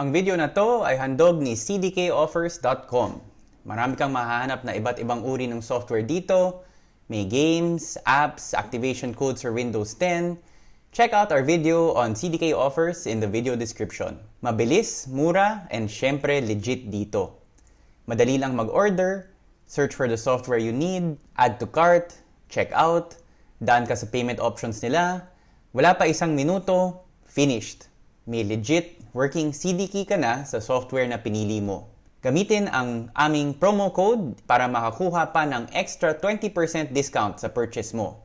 Ang video na to ay handog ni cdkoffers.com. Marami kang mahahanap na iba't ibang uri ng software dito. May games, apps, activation codes for Windows 10. Check out our video on CDK offers in the video description. Mabilis, mura, and syempre legit dito. Madali lang mag-order, search for the software you need, add to cart, check out, daan ka sa payment options nila, wala pa isang minuto, finished. May legit working CD key ka na sa software na pinili mo. Gamitin ang aming promo code para makakuha pa ng extra 20% discount sa purchase mo.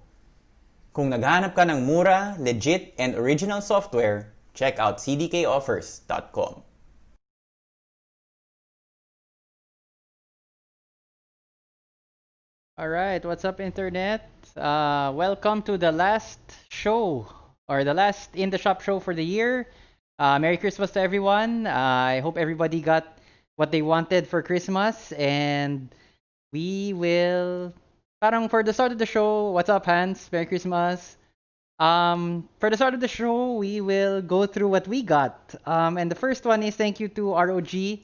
Kung naghahanap ka ng mura, legit, and original software, check out cdkoffers.com. All right, what's up, internet? Uh, welcome to the last show or the last in the shop show for the year. Uh, Merry Christmas to everyone. Uh, I hope everybody got what they wanted for Christmas, and we will. Parang for the start of the show, what's up, Hans? Merry Christmas. Um, for the start of the show, we will go through what we got. Um, and the first one is thank you to ROG,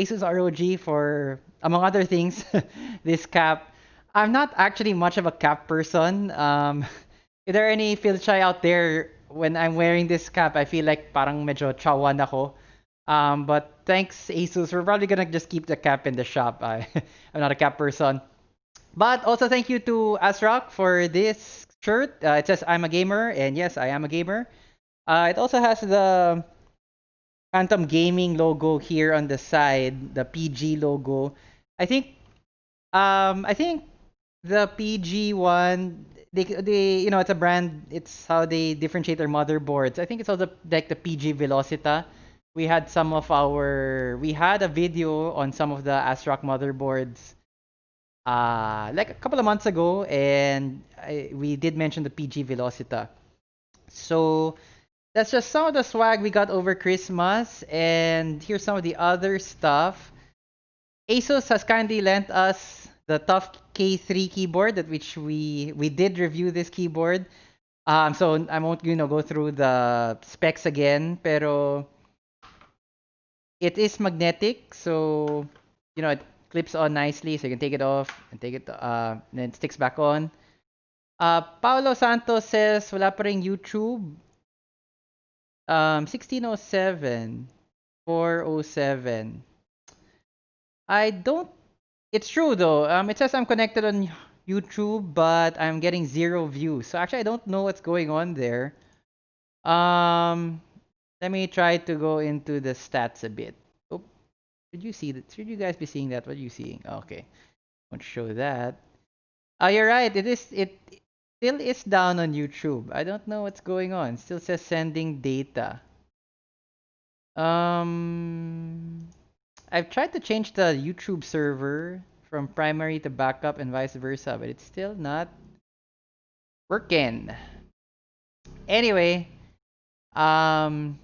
Asus ROG for among other things, this cap. I'm not actually much of a cap person. Um, is there any feel shy out there when I'm wearing this cap? I feel like parang medyo chawan ako. Um, but thanks Asus, we're probably gonna just keep the cap in the shop. I, I'm not a cap person. But also thank you to Asrock for this shirt. Uh, it says I'm a gamer, and yes, I am a gamer. Uh, it also has the Phantom Gaming logo here on the side, the PG logo. I think, um, I think the PG one, they, they, you know, it's a brand. It's how they differentiate their motherboards. I think it's also like the PG Velocita. We had some of our, we had a video on some of the ASRock motherboards, uh, like a couple of months ago, and I, we did mention the PG Velocita. So that's just some of the swag we got over Christmas, and here's some of the other stuff. ASUS has kindly lent us the TUF K3 keyboard that which we we did review this keyboard. Um, so I won't you know go through the specs again, pero it is magnetic, so you know it clips on nicely, so you can take it off and take it uh and then it sticks back on. Uh, Paulo Santos says wala pa YouTube. Um, 1607, 407. I don't it's true though. Um, it says I'm connected on YouTube, but I'm getting zero views. So actually, I don't know what's going on there. Um, let me try to go into the stats a bit. Oh, should you see that? Should you guys be seeing that? What are you seeing? Okay, won't show that. Oh, you're right. It is. It still is down on YouTube. I don't know what's going on. It still says sending data. Um. I've tried to change the YouTube server from primary to backup and vice versa, but it's still not working. Anyway, um,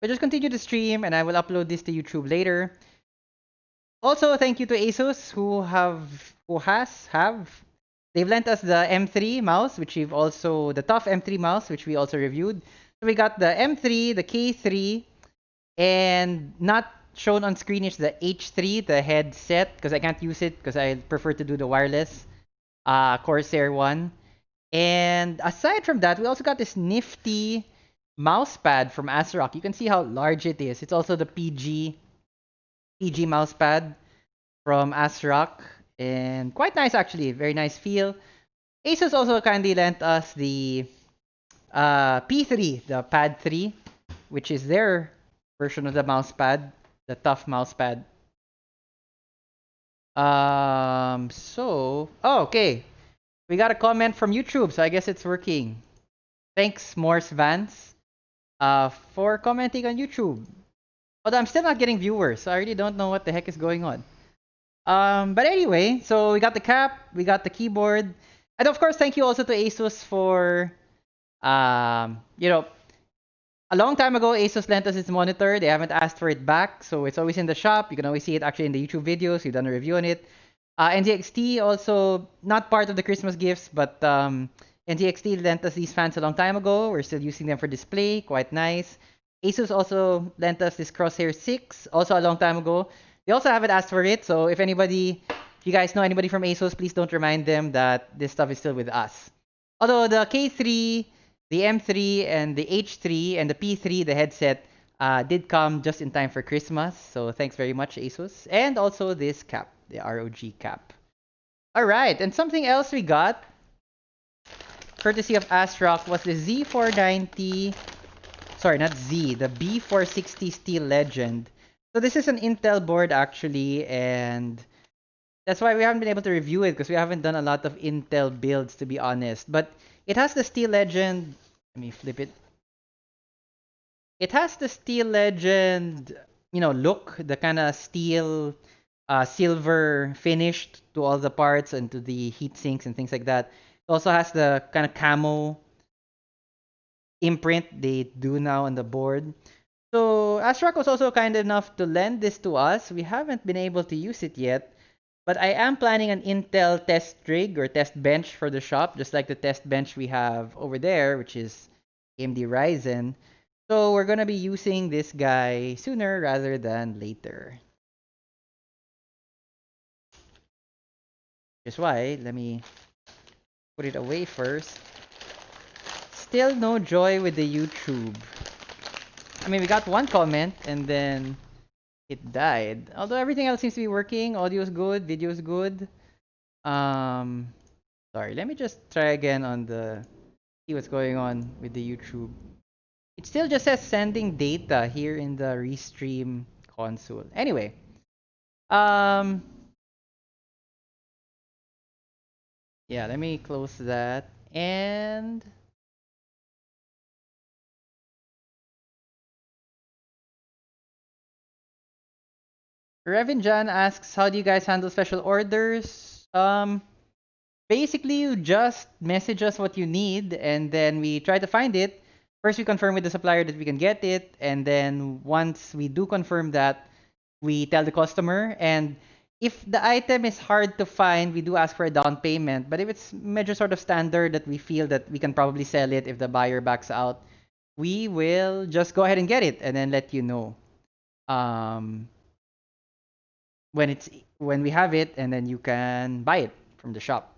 but just continue to stream and I will upload this to YouTube later. Also, thank you to ASUS who have who has have they've lent us the M3 mouse, which we've also the TUF M3 mouse, which we also reviewed. So we got the M3, the K3, and not shown on screen is the H3, the headset, because I can't use it because I prefer to do the wireless uh, Corsair one. And aside from that, we also got this nifty mouse pad from ASRock. You can see how large it is. It's also the PG PG mouse pad from ASRock. And quite nice actually, very nice feel. Asus also kindly lent us the uh, P3, the Pad 3, which is their version of the mouse pad, the TUF mouse pad. Um, so, oh, okay. We got a comment from YouTube, so I guess it's working. Thanks, Morse Vance, uh, for commenting on YouTube. Although I'm still not getting viewers, so I really don't know what the heck is going on. Um, but anyway, so we got the cap, we got the keyboard, and of course, thank you also to ASUS for, um, you know, a long time ago, Asus lent us its monitor. They haven't asked for it back, so it's always in the shop. You can always see it actually in the YouTube videos. We've done a review on it. Uh, NZXT also not part of the Christmas gifts, but um, NZXT lent us these fans a long time ago. We're still using them for display. Quite nice. Asus also lent us this Crosshair 6, also a long time ago. They also haven't asked for it, so if anybody, if you guys know anybody from ASUS, please don't remind them that this stuff is still with us. Although the K3, the M3, and the H3, and the P3, the headset, uh, did come just in time for Christmas. So thanks very much, ASUS. And also this cap, the ROG cap. All right, and something else we got, courtesy of ASRock, was the Z490, sorry, not Z, the B460 Steel Legend. So this is an Intel board actually, and that's why we haven't been able to review it because we haven't done a lot of Intel builds to be honest. But it has the Steel Legend. Let me flip it. It has the Steel Legend, you know, look, the kind of steel, uh, silver finished to all the parts and to the heat sinks and things like that. It also has the kind of camo imprint they do now on the board. So ASRock was also kind enough to lend this to us. We haven't been able to use it yet, but I am planning an Intel test rig or test bench for the shop, just like the test bench we have over there, which is AMD Ryzen. So we're gonna be using this guy sooner rather than later. Just why, let me put it away first. Still no joy with the YouTube. I mean, we got one comment and then it died. Although everything else seems to be working. Audio is good, video is good. Um, sorry, let me just try again on the see what's going on with the YouTube. It still just says sending data here in the restream console. Anyway, um, yeah, let me close that and. Revin Jan asks, how do you guys handle special orders? Um, basically, you just message us what you need, and then we try to find it. First, we confirm with the supplier that we can get it, and then once we do confirm that, we tell the customer. And if the item is hard to find, we do ask for a down payment. But if it's major sort of standard that we feel that we can probably sell it if the buyer backs out, we will just go ahead and get it and then let you know. Um, when it's when we have it and then you can buy it from the shop.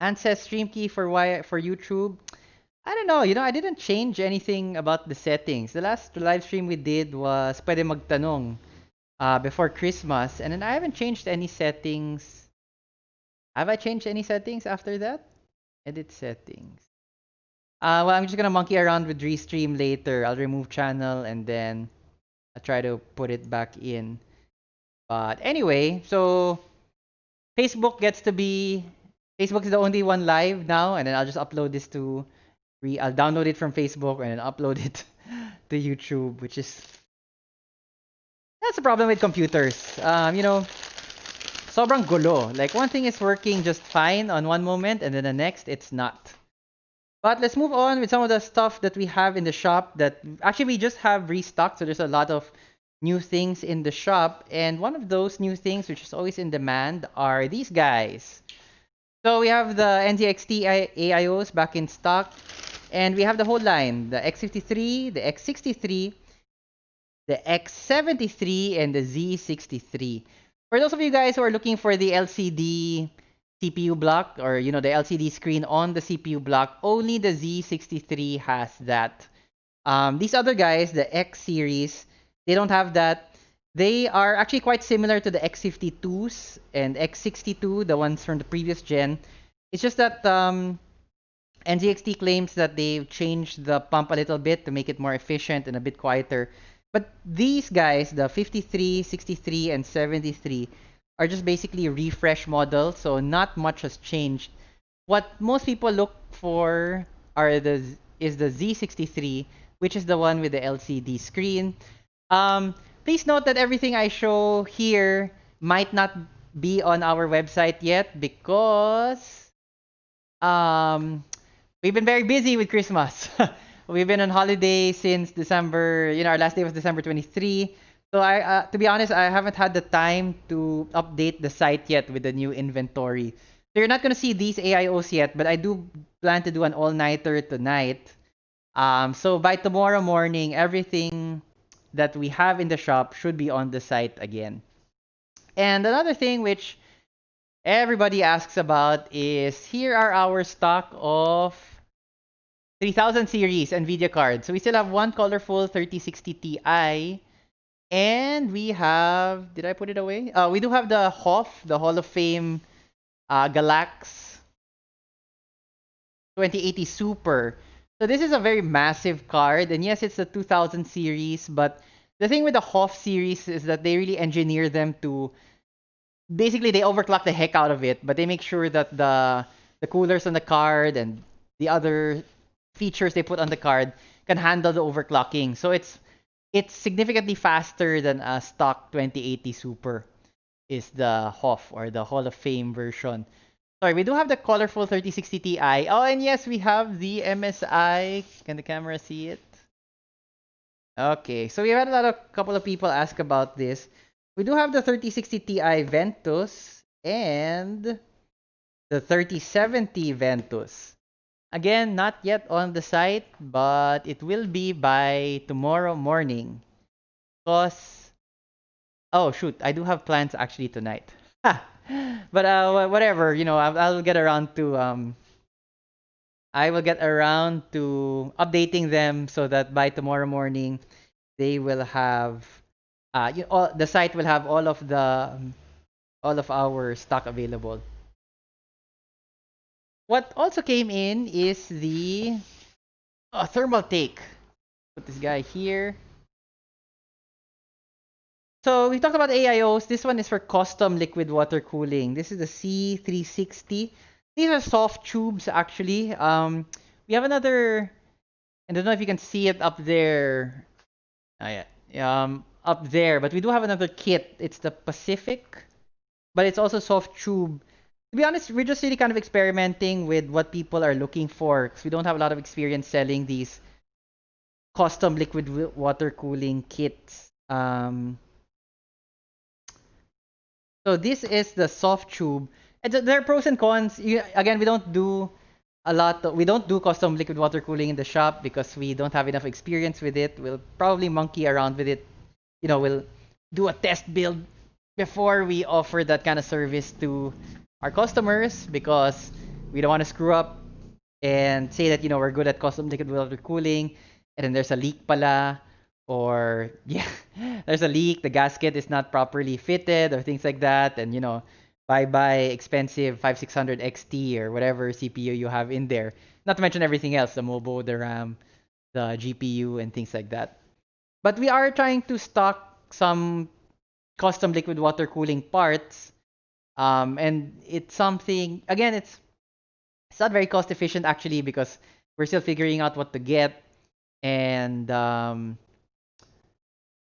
And says stream key for why for YouTube. I don't know, you know, I didn't change anything about the settings. The last live stream we did was pwede magtanong uh, before Christmas and then I haven't changed any settings. Have I changed any settings after that? Edit settings. Uh, well, I'm just gonna monkey around with Restream later. I'll remove channel and then I try to put it back in. But anyway, so Facebook gets to be Facebook is the only one live now, and then I'll just upload this to re I'll download it from Facebook and then upload it to YouTube, which is that's the problem with computers. Um, you know, sobrang gulo. Like one thing is working just fine on one moment, and then the next it's not. But let's move on with some of the stuff that we have in the shop that actually we just have restocked. So there's a lot of new things in the shop. And one of those new things, which is always in demand, are these guys. So we have the NZXT AIOs back in stock. And we have the whole line, the X53, the X63, the X73, and the Z63. For those of you guys who are looking for the LCD CPU block or you know the LCD screen on the CPU block, only the Z63 has that. Um, these other guys, the X series, they don't have that. They are actually quite similar to the X52s and X62, the ones from the previous gen. It's just that um, NZXT claims that they've changed the pump a little bit to make it more efficient and a bit quieter. But these guys, the 53, 63, and 73, are just basically refresh models, so not much has changed. What most people look for are the is the Z63, which is the one with the LCD screen. Um, please note that everything I show here might not be on our website yet because um, we've been very busy with Christmas. we've been on holiday since December. You know, our last day was December 23. So I, uh, to be honest, I haven't had the time to update the site yet with the new inventory. So you're not gonna see these AIOs yet, but I do plan to do an all-nighter tonight Um, so by tomorrow morning, everything that we have in the shop should be on the site again. And another thing which everybody asks about is here are our stock of 3000 series NVIDIA cards. So we still have one colorful 3060 Ti. And we have, did I put it away? Uh, we do have the Hoff, the Hall of Fame uh, Galax 2080 Super. So this is a very massive card, and yes, it's the 2000 series, but the thing with the Hoff series is that they really engineer them to basically they overclock the heck out of it, but they make sure that the the coolers on the card and the other features they put on the card can handle the overclocking. So it's it's significantly faster than a stock 2080 Super is the HOF or the Hall of Fame version. Sorry, we do have the colorful 3060 Ti. Oh, and yes, we have the MSI. Can the camera see it? Okay, so we had a lot of couple of people ask about this. We do have the 3060 Ti Ventus and the 3070 Ventus. Again, not yet on the site, but it will be by tomorrow morning. Because, oh shoot, I do have plans actually tonight. but uh, whatever, you know, I'll, I'll get around to um, I will get around to updating them so that by tomorrow morning they will have uh, you know, the site will have all of the um, all of our stock available. What also came in is the oh, Thermaltake. Put this guy here. So we talked about AIOs. This one is for custom liquid water cooling. This is the C360. These are soft tubes actually. Um, we have another. I don't know if you can see it up there. Oh, yeah. Um, up there, but we do have another kit. It's the Pacific, but it's also soft tube. To be honest, we're just really kind of experimenting with what people are looking for because we don't have a lot of experience selling these custom liquid water cooling kits. Um, so this is the soft tube. And there are pros and cons. You, again, we don't do a lot. Of, we don't do custom liquid water cooling in the shop because we don't have enough experience with it. We'll probably monkey around with it. You know, we'll do a test build before we offer that kind of service to our customers because we don't want to screw up and say that you know we're good at custom liquid water cooling and then there's a leak pala or yeah there's a leak the gasket is not properly fitted or things like that and you know bye bye expensive 5600 xt or whatever cpu you have in there. Not to mention everything else the MOBO the ram the gpu and things like that. But we are trying to stock some custom liquid water cooling parts um, and it's something again it's it's not very cost efficient actually because we're still figuring out what to get and um,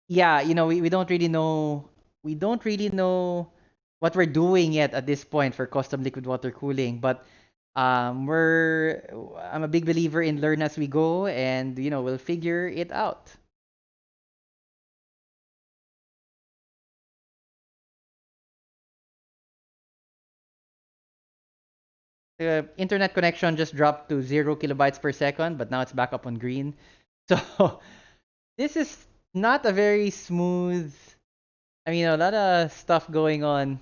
yeah, you know, we, we don't really know we don't really know what we're doing yet at this point for custom liquid water cooling, but um, we're I'm a big believer in learn as we go, and you know we'll figure it out. The internet connection just dropped to zero kilobytes per second, but now it's back up on green. So this is not a very smooth. I mean, a lot of stuff going on.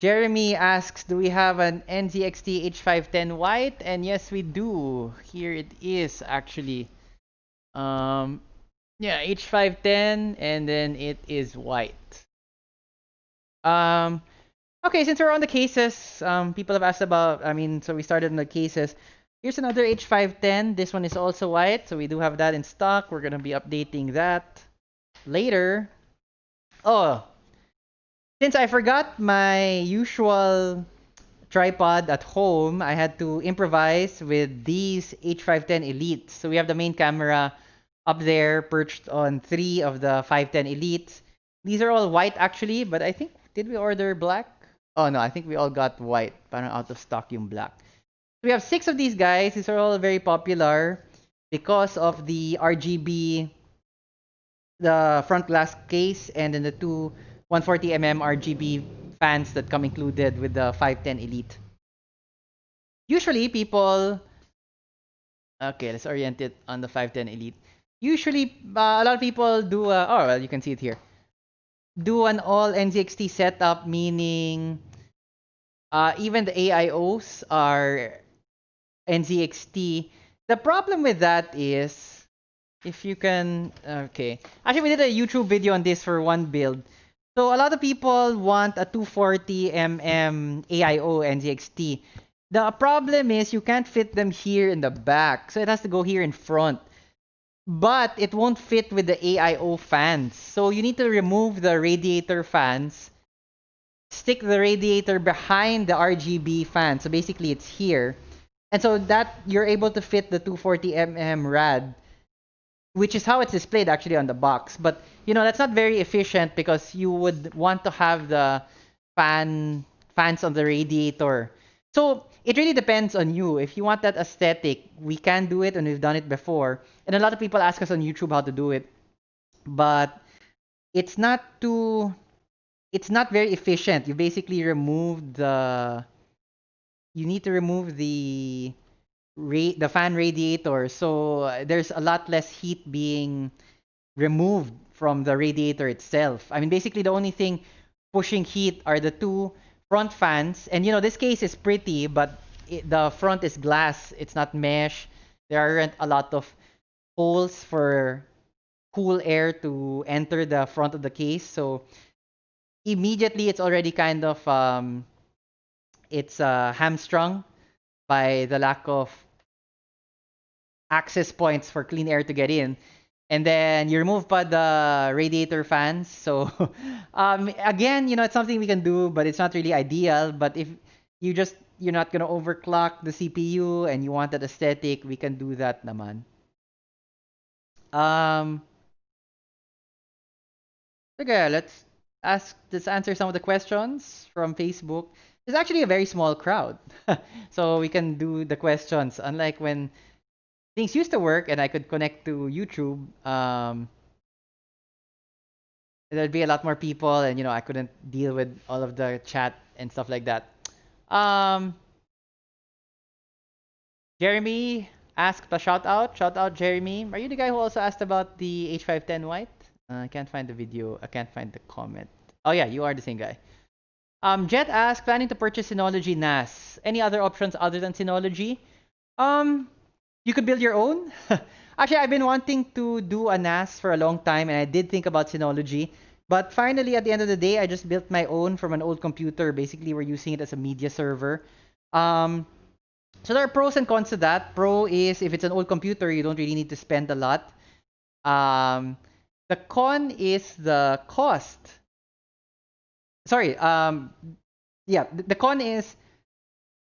Jeremy asks, do we have an NZXT H510 white? And yes, we do. Here it is, actually. Um, yeah, H510, and then it is white. Um, okay, since we're on the cases, um, people have asked about, I mean, so we started on the cases. Here's another H510. This one is also white, so we do have that in stock. We're going to be updating that later. Oh, since I forgot my usual tripod at home, I had to improvise with these H510 Elites. So we have the main camera up there perched on three of the 510 Elites. These are all white actually, but I think, did we order black? Oh no, I think we all got white. Parang out of stock yung black we have six of these guys. These are all very popular because of the RGB, the front glass case, and then the two 140mm RGB fans that come included with the 510 Elite. Usually, people Okay, let's orient it on the 510 Elite. Usually, uh, a lot of people do. Uh, oh, well, you can see it here. Do an all NZXT setup, meaning uh, even the AIOs are NZXT. The problem with that is, if you can, okay. Actually, we did a YouTube video on this for one build. So a lot of people want a 240mm AIO NZXT. The problem is you can't fit them here in the back, so it has to go here in front. But it won't fit with the AIO fans. So you need to remove the radiator fans, stick the radiator behind the RGB fan. So basically it's here. And so that you're able to fit the 240mm rad, which is how it's displayed actually on the box. But you know, that's not very efficient because you would want to have the fan fans on the radiator. So it really depends on you. If you want that aesthetic, we can do it and we've done it before. And a lot of people ask us on YouTube how to do it. But it's not too it's not very efficient. You basically remove the you need to remove the ra- the fan radiator. So there's a lot less heat being removed from the radiator itself. I mean basically the only thing pushing heat are the two front fans. And you know, this case is pretty, but it, the front is glass. It's not mesh. There aren't a lot of holes for cool air to enter the front of the case. So immediately it's already kind of um, it's uh, hamstrung by the lack of access points for clean air to get in and then you remove pa the radiator fans. So um, again, you know, it's something we can do, but it's not really ideal. But if you just you're not gonna overclock the CPU and you want that aesthetic, we can do that naman. Um, okay, let's ask let's answer some of the questions from Facebook. It's actually a very small crowd, so we can do the questions. Unlike when things used to work and I could connect to YouTube, um, there'd be a lot more people and you know I couldn't deal with all of the chat and stuff like that. Um, Jeremy asked a shout out. Shout out Jeremy. Are you the guy who also asked about the H510 white? Uh, I can't find the video. I can't find the comment. Oh yeah, you are the same guy. Um, Jet asked, planning to purchase Synology NAS. Any other options other than Synology? Um, you could build your own. Actually, I've been wanting to do a NAS for a long time, and I did think about Synology. But finally, at the end of the day, I just built my own from an old computer. Basically, we're using it as a media server. Um, so there are pros and cons to that. Pro is if it's an old computer, you don't really need to spend a lot. Um, the con is the cost. Sorry. Um, yeah, the con is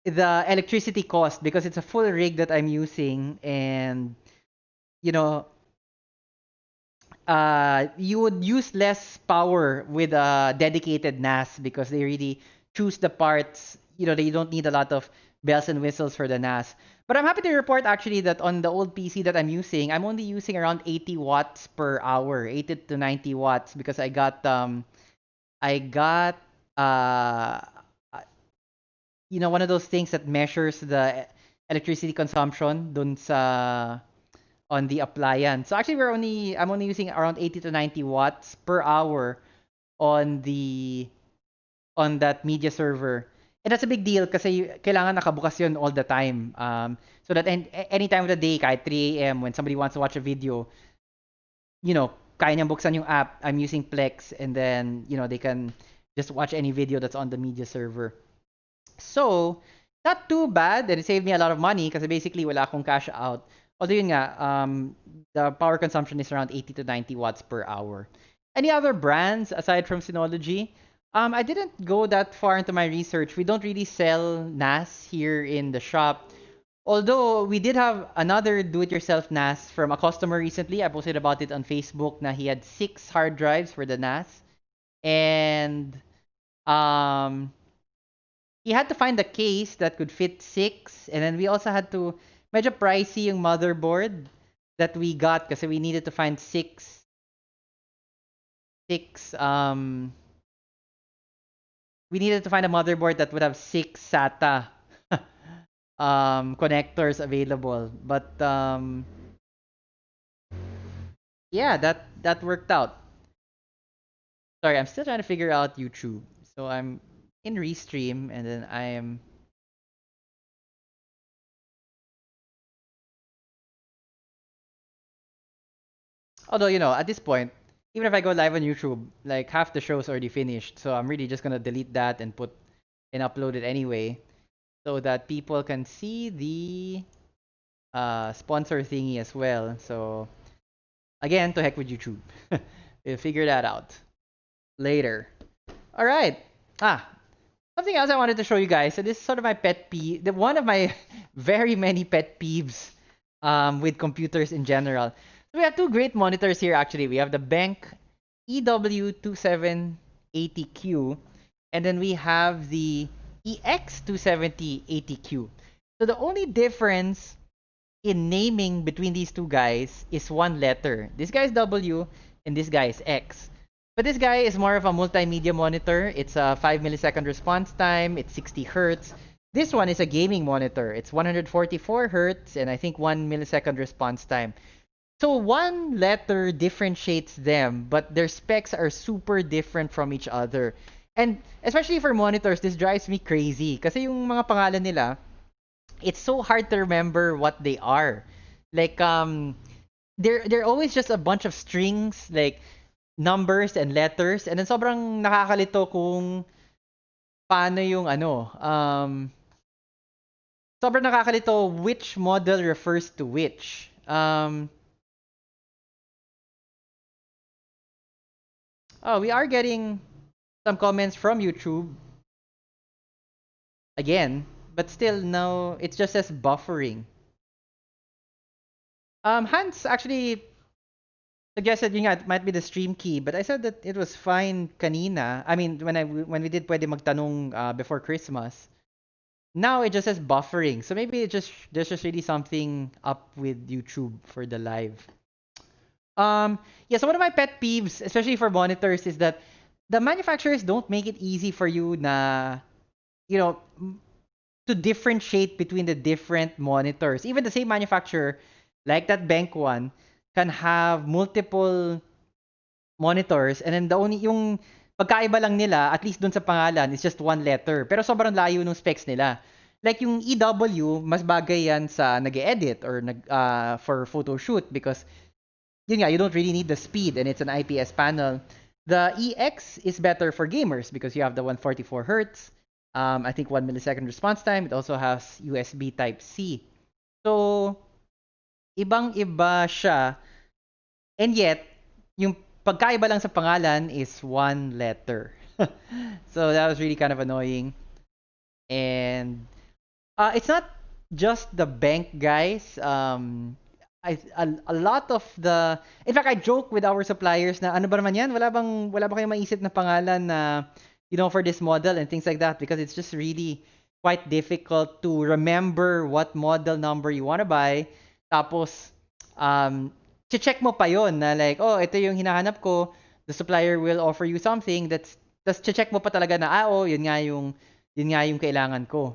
the electricity cost because it's a full rig that I'm using and you know uh, you would use less power with a dedicated NAS because they really choose the parts you know they don't need a lot of bells and whistles for the NAS. But I'm happy to report actually that on the old PC that I'm using I'm only using around 80 watts per hour 80 to 90 watts because I got um I got uh you know, one of those things that measures the electricity consumption dun sa on the appliance. So actually we're only I'm only using around 80 to 90 watts per hour on the on that media server. And that's a big deal kasi kailangan nakabukas yun all the time. Um, so that any, any time of the day, kahit 3 a.m. when somebody wants to watch a video, you know, kaya niyang buksan yung app. I'm using Plex and then, you know, they can just watch any video that's on the media server. So, not too bad. And it saved me a lot of money kasi basically wala akong cash out. Although yun nga, um, the power consumption is around 80 to 90 watts per hour. Any other brands aside from Synology? Um, I didn't go that far into my research. We don't really sell NAS here in the shop. Although we did have another do-it-yourself NAS from a customer recently. I posted about it on Facebook. Na he had six hard drives for the NAS, and um, he had to find a case that could fit six, and then we also had to medyo pricey yung motherboard that we got kasi we needed to find six six um we needed to find a motherboard that would have six SATA um, connectors available. But um, yeah, that that worked out. Sorry, I'm still trying to figure out YouTube. So I'm in Restream, and then I am. Although you know, at this point, even if I go live on YouTube, like half the show's already finished. So I'm really just gonna delete that and put and upload it anyway, so that people can see the uh, sponsor thingy as well. So again, to heck with YouTube. we'll figure that out later. All right. Ah, something else I wanted to show you guys. So this is sort of my pet peeve. The one of my very many pet peeves um, with computers in general. So we have two great monitors here. Actually, we have the Bank EW2780Q, and then we have the EX27080Q. So the only difference in naming between these two guys is one letter. This guy is W and this guy is X. But this guy is more of a multimedia monitor. It's a 5 millisecond response time. It's 60 hertz. This one is a gaming monitor. It's 144 hertz and I think 1 millisecond response time. So one letter differentiates them, but their specs are super different from each other. And especially for monitors, this drives me crazy. Kasi yung mga pangalan nila, it's so hard to remember what they are. Like um they're they're always just a bunch of strings like numbers and letters and then sobrang nakakalito kung paano yung ano um sobrang nakakalito which model refers to which. Um Oh, we are getting some comments from YouTube. Again, but still no, it just says buffering. Um, Hans actually suggested yun it might be the stream key, but I said that it was fine kanina. I mean, when I when we did pwede magtanong uh, before Christmas. Now it just says buffering. So maybe it just there's just really something up with YouTube for the live. Um, yeah, so one of my pet peeves, especially for monitors, is that the manufacturers don't make it easy for you na, you know, to differentiate between the different monitors. Even the same manufacturer, like that Bank one, can have multiple monitors. And then the only yung pagkaiba lang nila at least dun sa pangalan is just one letter. Pero sobrang layo ng specs nila. Like yung EW mas bagay yan sa nag-edit or nag uh, for photo shoot because yun nga you don't really need the speed and it's an IPS panel. The EX is better for gamers because you have the 144 hertz um, I think 1 millisecond response time. It also has USB type C. So ibang iba siya and yet yung pagkaiba lang sa pangalan is one letter. so that was really kind of annoying. And uh, it's not just the bank guys. Um, I, a, a lot of the in fact I joke with our suppliers na ano ba naman yan wala bang wala ba kayong maisip na pangalan na you know for this model and things like that because it's just really quite difficult to remember what model number you want to buy tapos um check mo pa yon na like, oh, ito yung hinahanap ko, the supplier will offer you something that's tas check mo pa talaga na ah, oh, yun nga yung yun nga yung kailangan ko.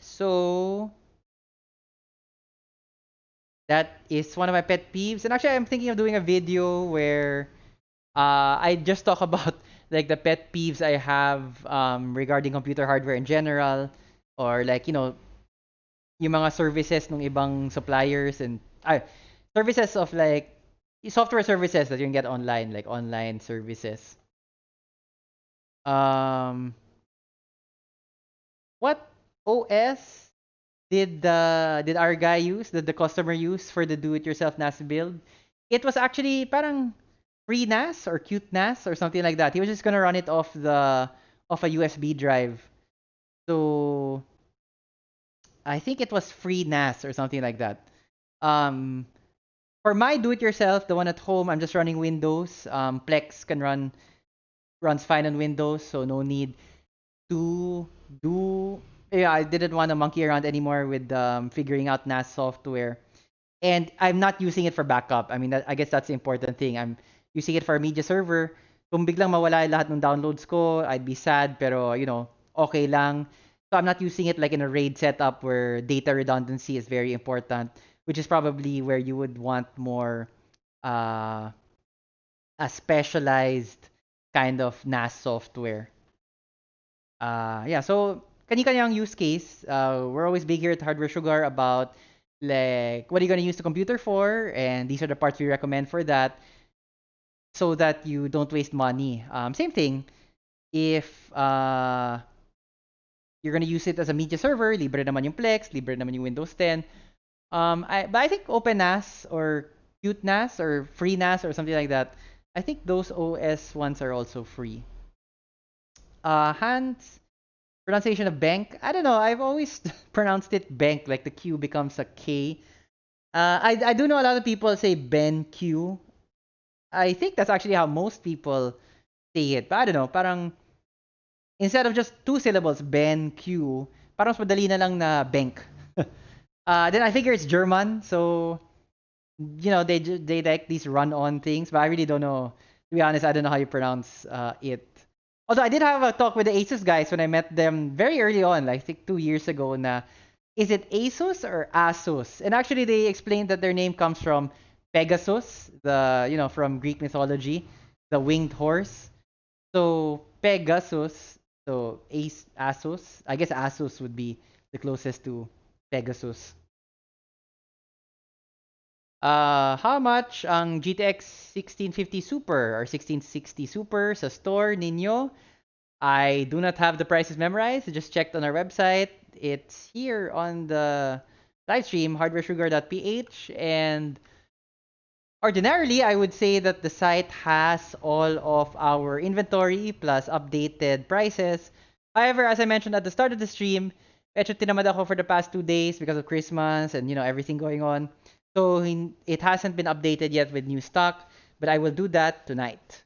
So that is one of my pet peeves. And actually I'm thinking of doing a video where uh, I just talk about like the pet peeves I have um, regarding computer hardware in general or like, you know, yung mga services ng ibang suppliers and services of like software services that you can get online, like online services. Um, what OS did the did our guy use? Did the customer use for the do-it-yourself NAS build? It was actually parang FreeNAS or cute NAS or something like that. He was just gonna run it off the off a USB drive. So I think it was free NAS or something like that. Um, for my do-it-yourself, the one at home, I'm just running Windows. Um, Plex can run runs fine on Windows, so no need to do. Yeah, I didn't want to monkey around anymore with um, figuring out NAS software, and I'm not using it for backup. I mean, that, I guess that's the important thing. I'm using it for media server. Kung biglang mawala lahat ng downloads ko, I'd be sad, pero you know, okay lang. So I'm not using it like in a RAID setup where data redundancy is very important, which is probably where you would want more uh, a specialized kind of NAS software. Uh, yeah, so kani-kanyang use case. Uh, we're always big here at Hardware Sugar about like what are you going to use the computer for, and these are the parts we recommend for that, so that you don't waste money. Um, same thing, if uh, you're going to use it as a media server, libre naman yung Plex, libre naman yung Windows 10. Um, I, but I think OpenNAS or CuteNAS or FreeNAS or something like that, I think those OS ones are also free. Uh, Hans, pronunciation of bank. I don't know. I've always pronounced it bank, like the Q becomes a K. Uh, I I do know a lot of people say Ben Q. I think that's actually how most people say it. But I don't know. Parang instead of just two syllables, Ben Q, parang madali na lang na bank. uh, then I figure it's German, so you know they they like these run-on things. But I really don't know. To be honest, I don't know how you pronounce uh, it. Although I did have a talk with the Asus guys when I met them very early on, like I think two years ago. Na is it Asus or Asus? And actually, they explained that their name comes from Pegasus, the you know from Greek mythology, the winged horse. So Pegasus, so Ace Asus. I guess Asus would be the closest to Pegasus. Uh, how much ang GTX 1650 Super or 1660 Super sa store ninyo? I do not have the prices memorized. I just checked on our website. It's here on the live stream, hardwaresugar.ph. And ordinarily, I would say that the site has all of our inventory plus updated prices. However, as I mentioned at the start of the stream, medyo tinamad ako for the past two days because of Christmas and, you know, everything going on. So it hasn't been updated yet with new stock, but I will do that tonight.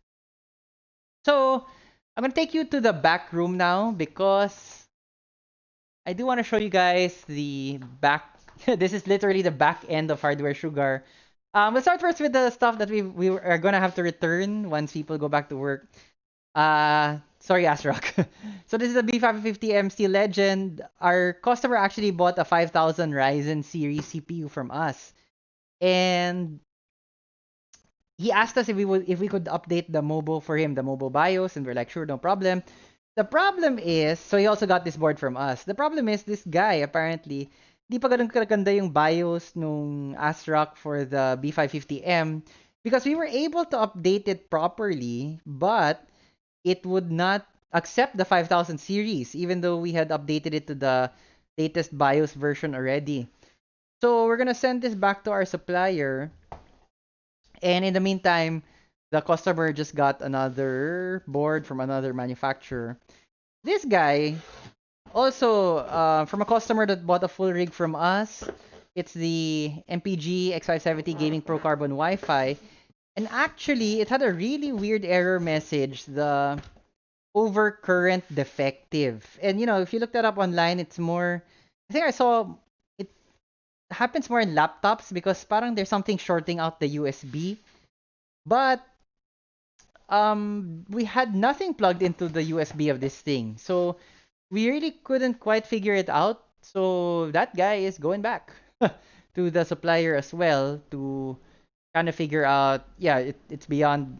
So I'm gonna take you to the back room now because I do want to show you guys the back. this is literally the back end of Hardware Sugar. Um, we'll start first with the stuff that we we are gonna have to return once people go back to work. Uh, sorry, Asrock. so this is a B five fifty MC Legend. Our customer actually bought a 5000 Ryzen series CPU from us and he asked us if we would if we could update the mobile for him, the mobile BIOS, and we're like, sure, no problem. The problem is, so he also got this board from us. The problem is this guy apparently di pa ganun kaganda yung BIOS nung ASRock for the B550M because we were able to update it properly, but it would not accept the 5000 series even though we had updated it to the latest BIOS version already. So we're gonna send this back to our supplier. And in the meantime, the customer just got another board from another manufacturer. This guy, also uh, from a customer that bought a full rig from us, it's the MPG X570 Gaming Pro Carbon Wi-Fi. And actually, it had a really weird error message. The overcurrent defective. And you know, if you look that up online, it's more. I think I saw it happens more in laptops because parang there's something shorting out the USB. But um we had nothing plugged into the USB of this thing. So we really couldn't quite figure it out. So that guy is going back to the supplier as well to kind of figure out yeah, it, it's beyond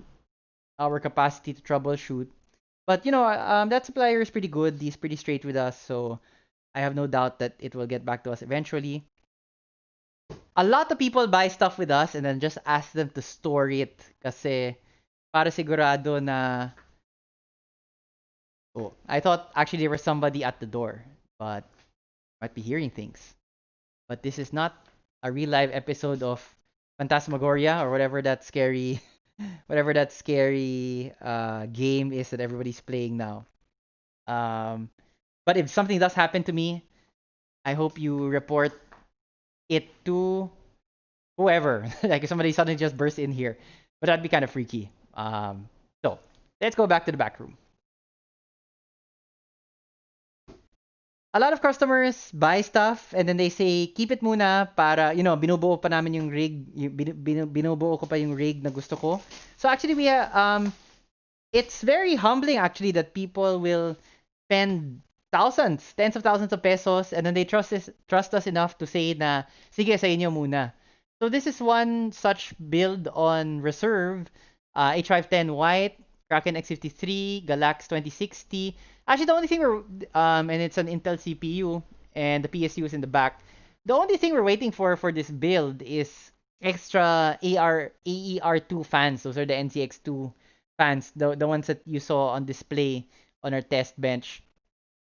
our capacity to troubleshoot. But you know, um that supplier is pretty good. He's pretty straight with us, so I have no doubt that it will get back to us eventually a lot of people buy stuff with us and then just ask them to store it kasi para sigurado na Oh, I thought actually there was somebody at the door, but might be hearing things. But this is not a real live episode of Phantasmagoria or whatever that scary whatever that scary uh, game is that everybody's playing now. Um, but if something does happen to me, I hope you report it to whoever. like if somebody suddenly just bursts in here. But that'd be kind of freaky. Um, so let's go back to the back room. A lot of customers buy stuff and then they say, keep it muna para, you know, binubuo pa namin yung rig, binubuo ko pa yung rig na gusto ko. So actually, we, uh, um, it's very humbling actually that people will spend thousands, tens of thousands of pesos, and then they trust us, trust us enough to say na, sige sa inyo muna. So this is one such build on reserve, uh, H510 white, Kraken X53, Galax 2060. Actually, the only thing we're, um, and it's an Intel CPU, and the PSU is in the back. The only thing we're waiting for for this build is extra AR AER2 fans. Those are the NZXT fans, the the ones that you saw on display on our test bench.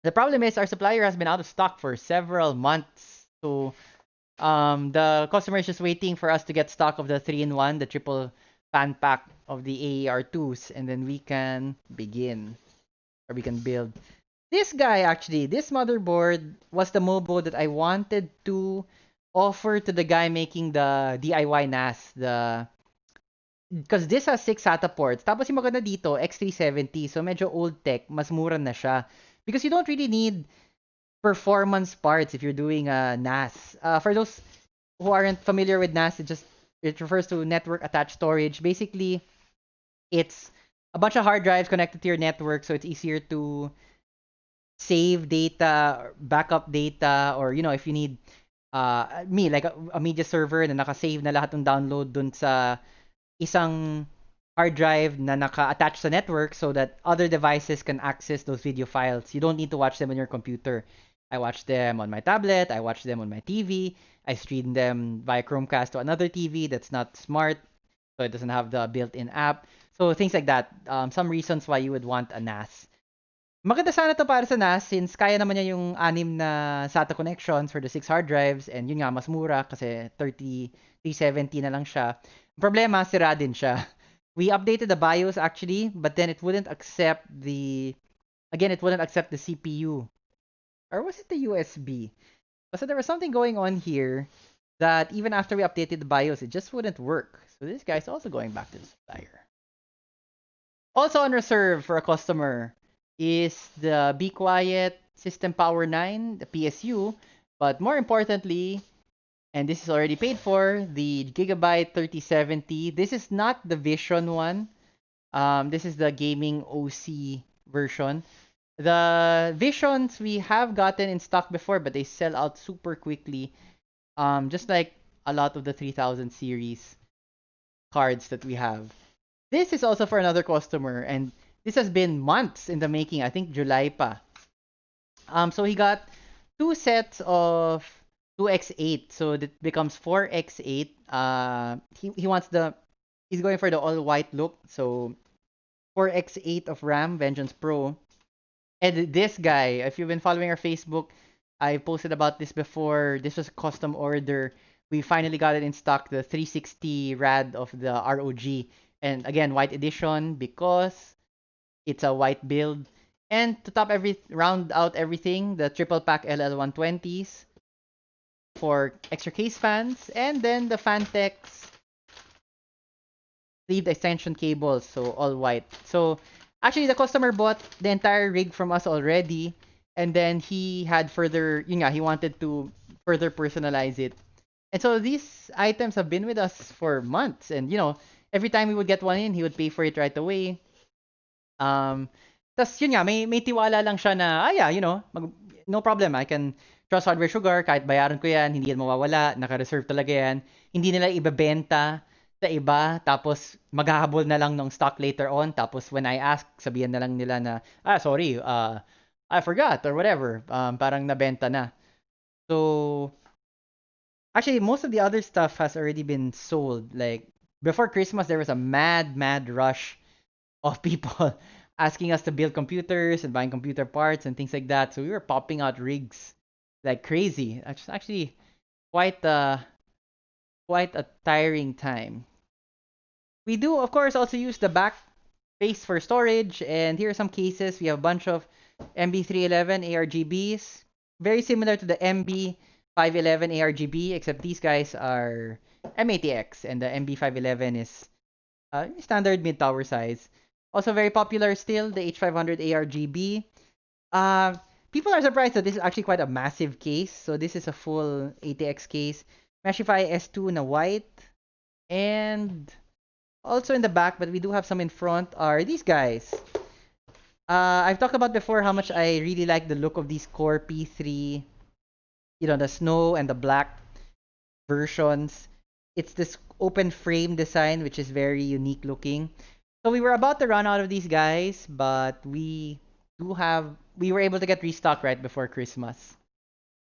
The problem is our supplier has been out of stock for several months. So um, the customer is just waiting for us to get stock of the 3-in-1, the triple fan pack of the AER2s, and then we can begin, or we can build. This guy, actually, this motherboard was the MOBO that I wanted to offer to the guy making the DIY NAS, the because this has 6 SATA ports. Tapos yung maganda dito, X370. So medyo old tech, mas mura na siya. Because you don't really need performance parts if you're doing a NAS. Uh, for those who aren't familiar with NAS, it just it refers to network attached storage. Basically, it's a bunch of hard drives connected to your network, so it's easier to save data, backup data, or you know, if you need uh, me like a, a media server na naka-save na lahat ng download dun sa isang hard drive na naka-attach sa network so that other devices can access those video files. You don't need to watch them on your computer. I watch them on my tablet, I watch them on my TV, I stream them via Chromecast to another TV that's not smart, so it doesn't have the built-in app. So things like that. Um, some reasons why you would want a NAS. Maganda sana to para sa NAS since kaya naman niya yung anim na SATA connections for the 6 hard drives and yun nga mas mura kasi 30 370 na lang siya. Problema, sira din siya. We updated the BIOS actually, but then it wouldn't accept the again it wouldn't accept the CPU or was it the USB? So there was something going on here that even after we updated the BIOS, it just wouldn't work. So this guy's also going back to the supplier. Also on reserve for a customer is the Be Quiet System Power 9, the PSU, but more importantly, and this is already paid for, the Gigabyte 3070. This is not the Vision one. Um, this is the gaming OC version. The Visions we have gotten in stock before, but they sell out super quickly. Um, just like a lot of the 3000 series cards that we have. This is also for another customer, and this has been months in the making. I think July pa. Um, so he got two sets of 2x8, so that becomes 4x8. Uh, he he wants the he's going for the all white look, so 4x8 of RAM Vengeance Pro and this guy, if you've been following our Facebook, I posted about this before. This was a custom order. We finally got it in stock, the 360 RAD of the ROG. And again, white edition because it's a white build. And to top every round out everything, the triple pack LL120s for extra case fans, and then the Phanteks sleeved extension cables, so all white. So Actually, the customer bought the entire rig from us already, and then he had further, you know, he wanted to further personalize it. And so these items have been with us for months, and you know, every time we would get one in, he would pay for it right away. Um, tas yun nga, may, may tiwala lang siya na, ah yeah, you know, mag, no problem, I can trust Hardware Sugar, kahit bayaran ko yan, hindi yan mawawala, naka-reserve talaga yan. Hindi nila ibebenta sa iba tapos maghahabol na lang ng stock later on tapos when I ask sabihan na lang nila na ah sorry uh I forgot or whatever um parang nabenta na so actually most of the other stuff has already been sold like before Christmas there was a mad mad rush of people asking us to build computers and buying computer parts and things like that so we were popping out rigs like crazy actually quite uh quite a tiring time. We do, of course, also use the back space for storage, and here are some cases. We have a bunch of MB311 ARGBs, very similar to the MB511 ARGB, except these guys are M80X, and the MB511 is uh, standard mid-tower size. Also very popular still, the H500 ARGB. Uh, people are surprised that this is actually quite a massive case. So this is a full ATX case. Meshify S2 in a white. And also in the back, but we do have some in front, are these guys. Uh, I've talked about before how much I really like the look of these Core P3, you know, the snow and the black versions. It's this open frame design, which is very unique looking. So we were about to run out of these guys, but we do have, we were able to get restocked right before Christmas.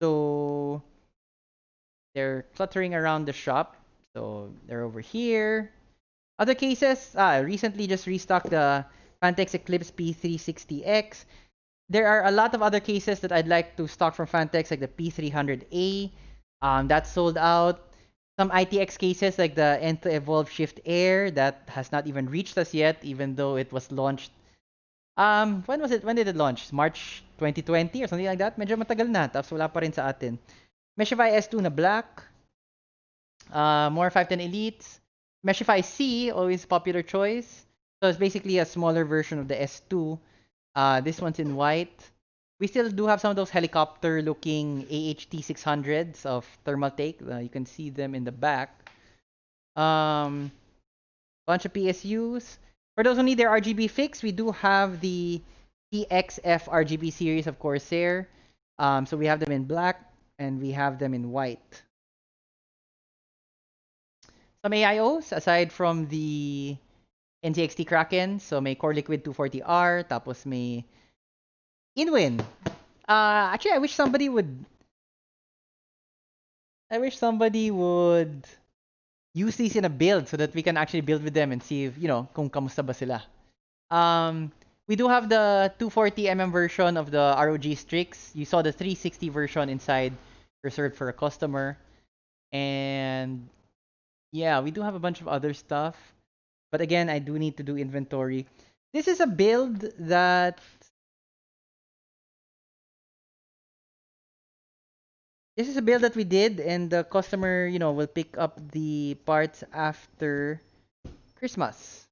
So they're cluttering around the shop. So they're over here. Other cases, ah, recently just restocked the Phanteks Eclipse P360X. There are a lot of other cases that I'd like to stock from Phanteks, like the P300A. Um, that's sold out. Some ITX cases like the Nth Evolv Shift Air that has not even reached us yet, even though it was launched. Um, when was it? When did it launch? March 2020 or something like that? Medyo matagal na, tapos wala pa rin sa atin. Meshify S2 na black. Uh, more 510 Elites. Meshify C, always a popular choice. So it's basically a smaller version of the S2. Uh, this one's in white. We still do have some of those helicopter-looking AHT 600s of Thermaltake. Uh, you can see them in the back. Um, bunch of PSUs. For those who need their RGB fix, we do have the TXF RGB series of Corsair. Um, so we have them in black and we have them in white. Some AIOs, aside from the NZXT Kraken, so may Core Liquid 240R, tapos may Inwin. Uh, actually, I wish somebody would... I wish somebody would use these in a build so that we can actually build with them and see if, you know, kung kamusta ba sila. Um, we do have the 240mm version of the ROG Strix. You saw the 360 version inside reserved for a customer. And yeah, we do have a bunch of other stuff. But again, I do need to do inventory. This is a build that this is a build that we did and the customer, you know, will pick up the parts after Christmas.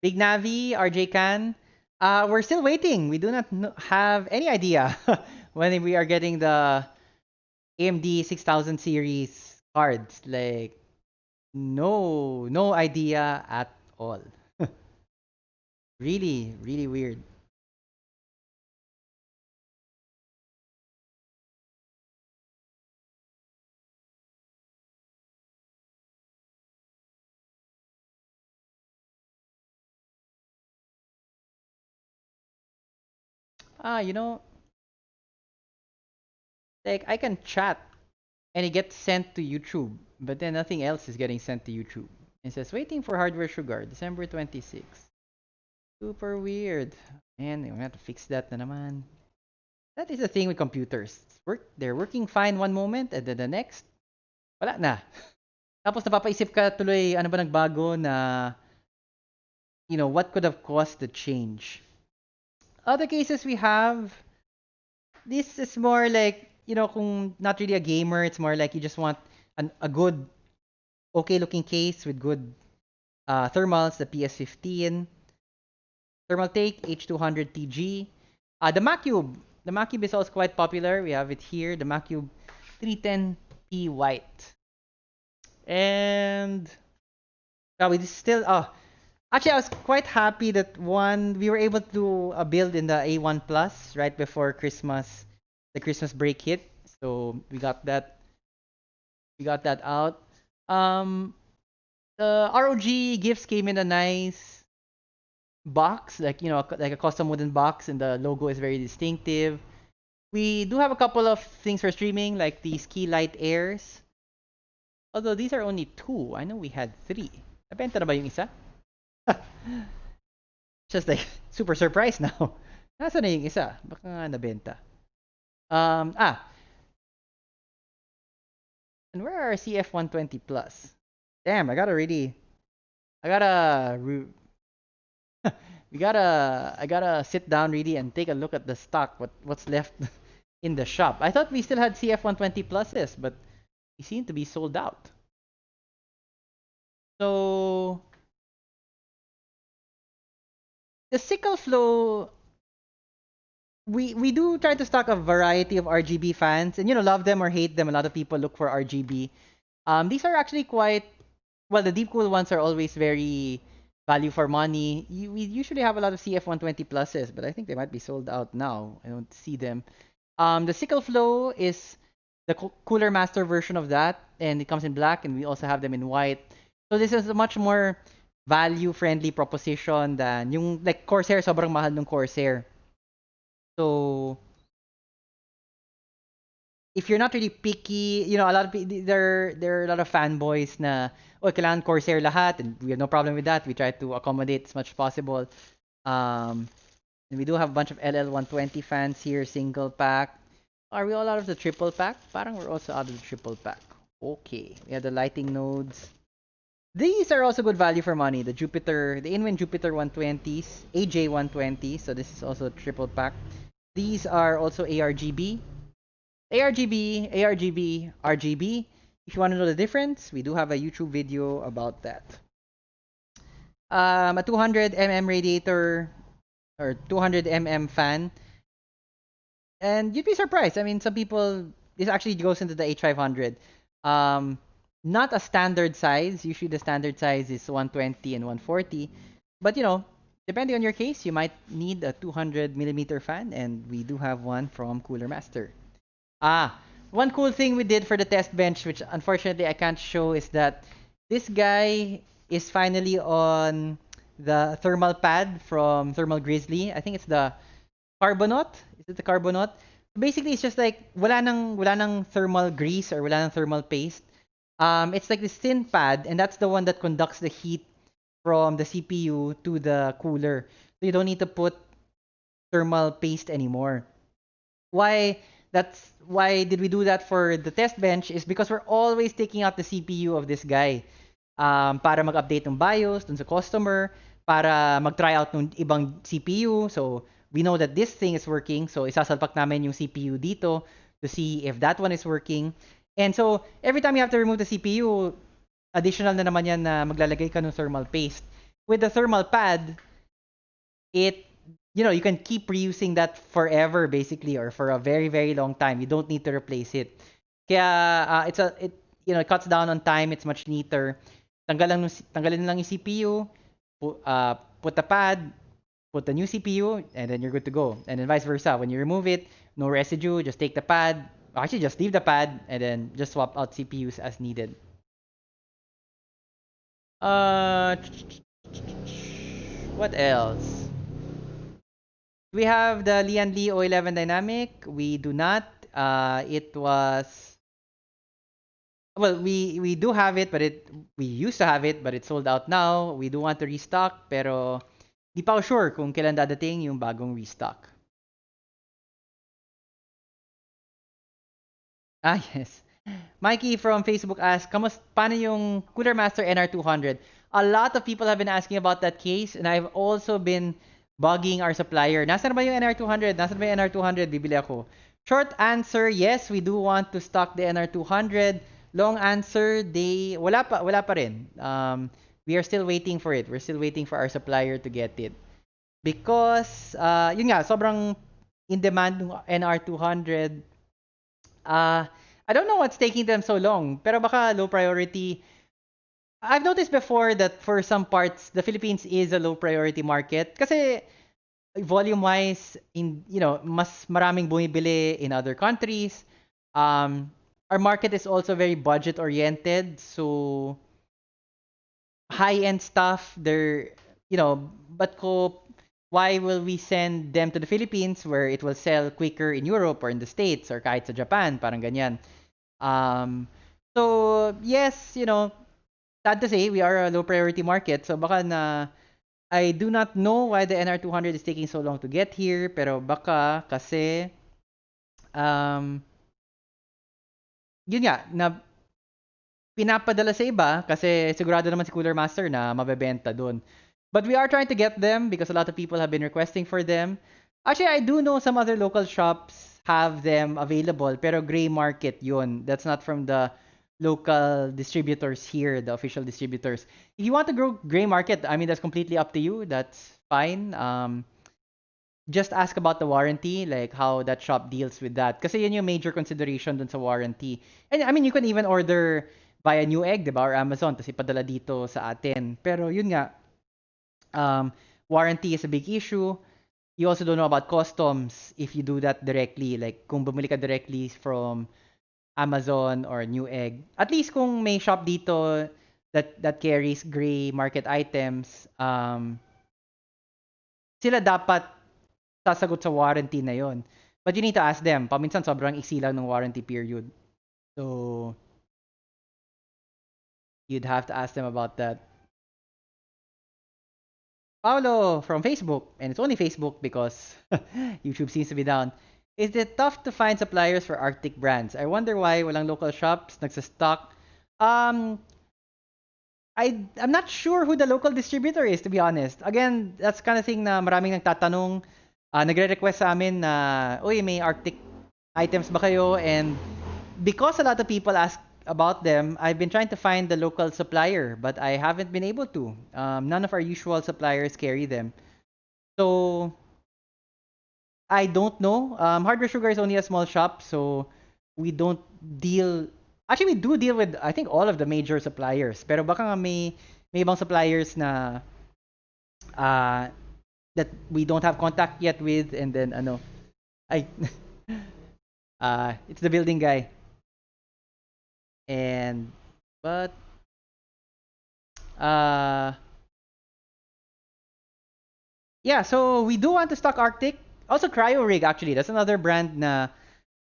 Big Navi, RJ Can. Uh, we're still waiting. We do not have any idea when we are getting the AMD 6000 series cards. Like, no, no idea at all. really, really weird. Ah, you know, like I can chat and it gets sent to YouTube, but then nothing else is getting sent to YouTube. It says waiting for hardware sugar, December 26. Super weird. Man, we have to fix that na naman. That is the thing with computers. Work, they're working fine one moment and then the next, wala na. Tapos napapaisip ka tuloy, ano ba nagbago na, you know, what could have caused the change? Other cases we have, this is more like you know, kung not really a gamer, it's more like you just want an, a good, okay looking case with good uh, thermals, the PS15. Thermaltake H200 TG. Uh, the Macube. The Macube is also quite popular. We have it here. The Macube 310p white. And oh, we still oh actually I was quite happy that one we were able to do a build in the A1 Plus right before Christmas the Christmas break hit. So we got that we got that out. Um the ROG gifts came in a nice box, like you know, like a custom wooden box, and the logo is very distinctive. We do have a couple of things for streaming, like these key light Airs. Although these are only two. I know we had three. Nabenta na ba yung isa? Just like, super surprised now. Nasa na yung isa? Baka nga nabenta. Um, ah. And where are CF120 Plus? Damn, I gotta really, I gotta, we gotta, I gotta sit down really and take a look at the stock, what what's left in the shop. I thought we still had CF120 Pluses, but they seem to be sold out. So the sickle flow we we do try to stock a variety of RGB fans, and you know, love them or hate them. A lot of people look for RGB. Um, these are actually quite well. The DeepCool ones are always very value for money. You, we usually have a lot of CF120 pluses, but I think they might be sold out now. I don't see them. Um, the Sickle Flow is the co- Cooler Master version of that, and it comes in black, and we also have them in white. So this is a much more value-friendly proposition than yung like Corsair, sobrang mahal ng Corsair. So if you're not really picky, you know, a lot of there there are a lot of fanboys na oh, kailangan Corsair lahat and we have no problem with that. We try to accommodate as much as possible. Um, and we do have a bunch of LL120 fans here, single pack. Are we all out of the triple pack? Parang we're also out of the triple pack. Okay, we have the lighting nodes. These are also good value for money. The Jupiter, the Inwin Jupiter 120s, AJ 120. So this is also triple pack. These are also ARGB. ARGB, ARGB, RGB. If you want to know the difference, we do have a YouTube video about that. Um, a 200 mm radiator or 200 mm fan. And you'd be surprised. I mean, some people, this actually goes into the H500. Um, not a standard size. Usually the standard size is 120 and 140. But you know, depending on your case, you might need a 200 millimeter fan, and we do have one from Cooler Master. Ah, one cool thing we did for the test bench, which unfortunately I can't show, is that this guy is finally on the thermal pad from Thermal Grizzly. I think it's the Carbonaut. Is it the Carbonaut? Basically, it's just like wala nang wala nang thermal grease or wala nang thermal paste. Um, it's like this thin pad, and that's the one that conducts the heat from the CPU to the cooler. So you don't need to put thermal paste anymore. Why? That's why did we do that for the test bench is because we're always taking out the CPU of this guy um, para mag-update ng BIOS dun sa customer, para mag-try out ng ibang CPU. So, we know that this thing is working. So, isasalpak namin yung CPU dito to see if that one is working. And so, every time you have to remove the CPU, additional na naman yan na maglalagay ka ng thermal paste. With the thermal pad, it you know, you can keep reusing that forever basically or for a very very long time. You don't need to replace it. Kaya uh, it's a it you know, it cuts down on time, it's much neater. Tanggalan tanggalin lang yung CPU, pu, uh, put the pad, put the new CPU and then you're good to go. And then vice versa. When you remove it, no residue, just take the pad, actually just leave the pad and then just swap out CPUs as needed. Uh what else? We have the Lian Li O11 Dynamic. We do not. Uh, it was well, we we do have it, but it we used to have it, but it's sold out now. We do want to restock, pero di pa sure kung kailan dadating yung bagong restock. Ah, yes. Mikey from Facebook asked, Kamus, paano yung Cooler Master NR200? A lot of people have been asking about that case, and I've also been bugging our supplier. Nasaan ba yung NR200? Nasaan ba yung NR200? Bibili ako. Short answer, yes, we do want to stock the NR200. Long answer, they wala pa wala pa rin. Um, we are still waiting for it. We're still waiting for our supplier to get it. Because uh, yun nga, sobrang in demand ng NR200. Uh, I don't know what's taking them so long, pero baka low priority. I've noticed before that for some parts, the Philippines is a low priority market kasi volume wise in you know mas maraming bumibili in other countries um our market is also very budget oriented so high end stuff they're you know but ko why will we send them to the Philippines where it will sell quicker in Europe or in the States or kahit sa Japan? Parang ganyan. Um so yes you know sad to say we are a low priority market. So baka na I do not know why the NR200 is taking so long to get here, pero baka kasi um yun nga na pinapadala sa iba kasi sigurado naman si Cooler Master na mabebenta doon. But we are trying to get them because a lot of people have been requesting for them. Actually, I do know some other local shops have them available, pero gray market yun. That's not from the local distributors here, the official distributors. If you want to grow gray market, I mean that's completely up to you. That's fine. Um, just ask about the warranty, like how that shop deals with that. Kasi yun yung major consideration dun sa warranty. And I mean, you can even order via Newegg, di ba, or Amazon, tapos ipadala dito sa atin. Pero yun nga, Um, warranty is a big issue. You also don't know about customs if you do that directly. Like kung bumili ka directly from Amazon or Newegg. At least kung may shop dito that that carries gray market items, um, sila dapat sasagot sa warranty na yon. But you need to ask them. Paminsan sobrang iksi lang ng warranty period. So, you'd have to ask them about that. Paulo from Facebook, and it's only Facebook because YouTube seems to be down. Is it tough to find suppliers for Arctic brands? I wonder why walang local shops nagsa-stock. Um, I I'm not sure who the local distributor is to be honest. Again, that's kind of thing na maraming nagtatanong, uh, nagre-request sa amin na, uy, may Arctic items ba kayo? And because a lot of people ask about them, I've been trying to find the local supplier, but I haven't been able to. Um, none of our usual suppliers carry them. So I don't know. Um, Hardware Sugar is only a small shop, so we don't deal. Actually, we do deal with I think all of the major suppliers. Pero baka nga may may ibang suppliers na uh, that we don't have contact yet with, and then ano, I uh, it's the building guy. And but uh yeah, so we do want to stock Arctic. Also Cryorig actually. That's another brand na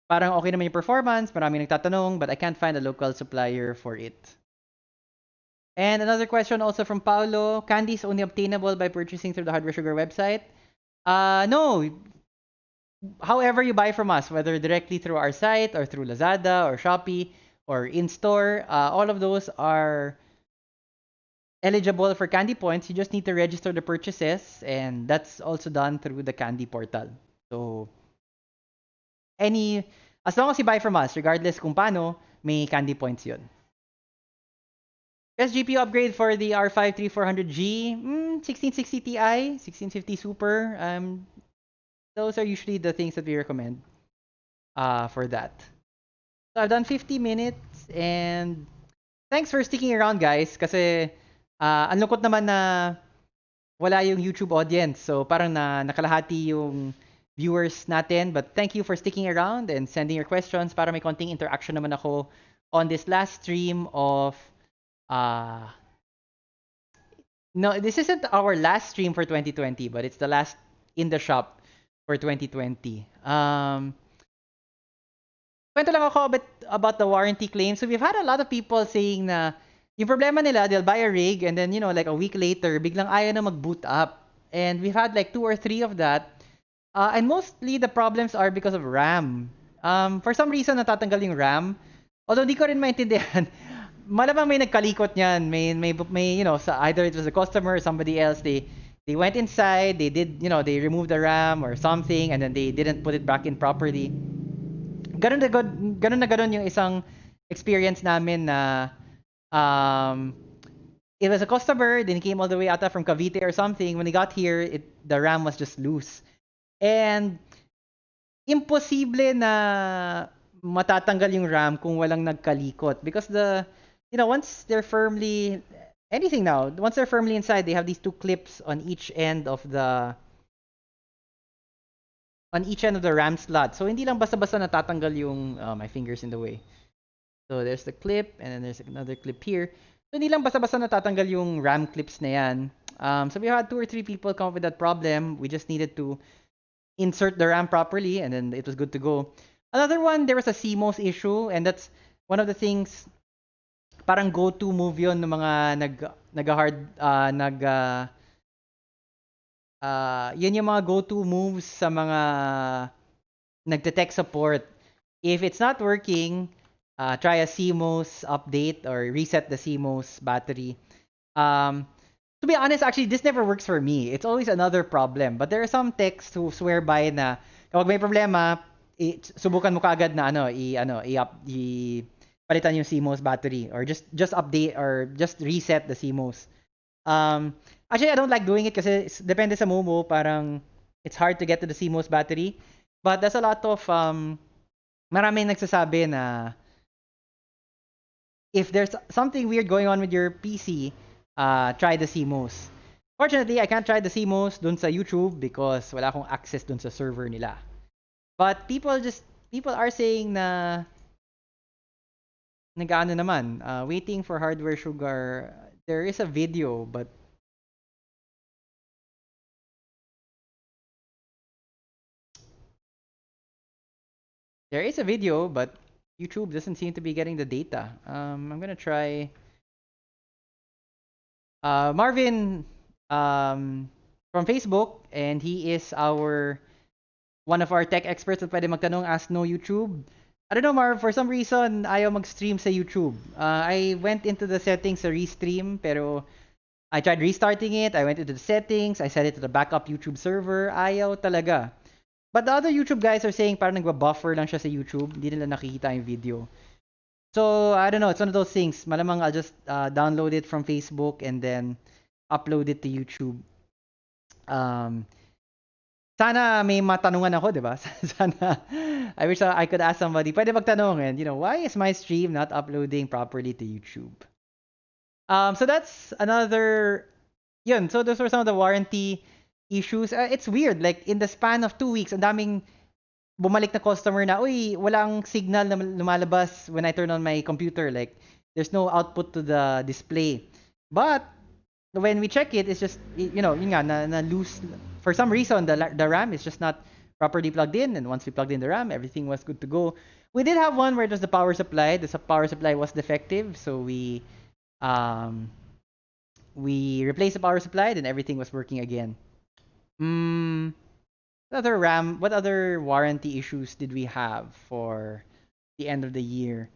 parang okay naman yung performance, marami nagtatanong, but I can't find a local supplier for it. And another question also from Paulo, candy is only obtainable by purchasing through the Hardware Sugar website. Uh no. However you buy from us, whether directly through our site or through Lazada or Shopee, or in-store, uh, all of those are eligible for Candy Points. You just need to register the purchases, and that's also done through the Candy portal. So, any, as long as you buy from us, regardless kung paano, may Candy Points yun. Best GPU upgrade for the R5 3400G, mm, 1660 Ti, 1650 Super. Um, those are usually the things that we recommend uh, for that. So I've done 50 minutes and thanks for sticking around guys kasi uh, ang lungkot naman na wala yung YouTube audience. So parang na nakalahati yung viewers natin. But thank you for sticking around and sending your questions para may konting interaction naman ako on this last stream of uh No, this isn't our last stream for 2020, but it's the last in the shop for 2020. Um kwento lang ako about, about the warranty claim. So we've had a lot of people saying na yung problema nila, they'll buy a rig and then, you know, like a week later, biglang ayaw na mag-boot up. And we've had like two or three of that. Uh, and mostly the problems are because of RAM. Um, for some reason, natatanggal yung RAM. Although di ko rin maintindihan. Malamang may nagkalikot niyan. May, may, may, you know, sa, either it was a customer or somebody else, they, they went inside, they did, you know, they removed the RAM or something, and then they didn't put it back in properly ganun ganun na ganun yung isang experience namin na um, it was a customer, then he came all the way out from Cavite or something. When he got here, it, the RAM was just loose. And imposible na matatanggal yung RAM kung walang nagkalikot because the you know once they're firmly anything now once they're firmly inside they have these two clips on each end of the on each end of the RAM slot. So hindi lang basta-basta natatanggal yung uh, my fingers in the way. So there's the clip and then there's another clip here. So hindi lang basta-basta natatanggal yung RAM clips na yan. Um, so we had two or three people come up with that problem. We just needed to insert the RAM properly and then it was good to go. Another one, there was a CMOS issue and that's one of the things parang go-to move yun ng mga nag nag-hard uh, nag uh, uh, yun yung mga go-to moves sa mga nagte-tech support. If it's not working, uh, try a CMOS update or reset the CMOS battery. Um, to be honest, actually, this never works for me. It's always another problem. But there are some techs who swear by na kapag may problema, i- subukan mo kaagad na ano, i ano, i, up, i palitan yung CMOS battery or just just update or just reset the CMOS. Um, actually, I don't like doing it kasi depende sa Momo, parang it's hard to get to the CMOS battery. But there's a lot of, um, maraming nagsasabi na if there's something weird going on with your PC, uh, try the CMOS. Fortunately, I can't try the CMOS dun sa YouTube because wala akong access dun sa server nila. But people just people are saying na nagaano naman, uh, waiting for hardware sugar. There is a video but there is a video but YouTube doesn't seem to be getting the data. Um, I'm gonna try. Uh, Marvin um, from Facebook, and he is our one of our tech experts at pwede magtanong ask no YouTube. I don't know, Marv, for some reason, ayaw mag-stream sa YouTube. Uh, I went into the settings sa restream, pero I tried restarting it. I went into the settings. I set it to the backup YouTube server. Ayaw talaga. But the other YouTube guys are saying parang nagba-buffer lang siya sa YouTube. Hindi nila nakikita yung video. So, I don't know. It's one of those things. Malamang I'll just uh, download it from Facebook and then upload it to YouTube. Um, sana may matanungan ako, di ba? sana, I wish I could ask somebody, pwede magtanong and, you know, why is my stream not uploading properly to YouTube? Um, so that's another, yun, so those were some of the warranty issues. Uh, it's weird. Like, in the span of two weeks, ang daming bumalik na customer na, uy, walang signal na lumalabas when I turn on my computer. Like, there's no output to the display. But, when we check it, it's just, you know, yun nga, na, na loose. For some reason, the, the RAM is just not properly plugged in. And once we plugged in the RAM, everything was good to go. We did have one where it was the power supply. The power supply was defective. So we, um, we replaced the power supply, then everything was working again. Hmm. What other RAM? What other warranty issues did we have for the end of the year?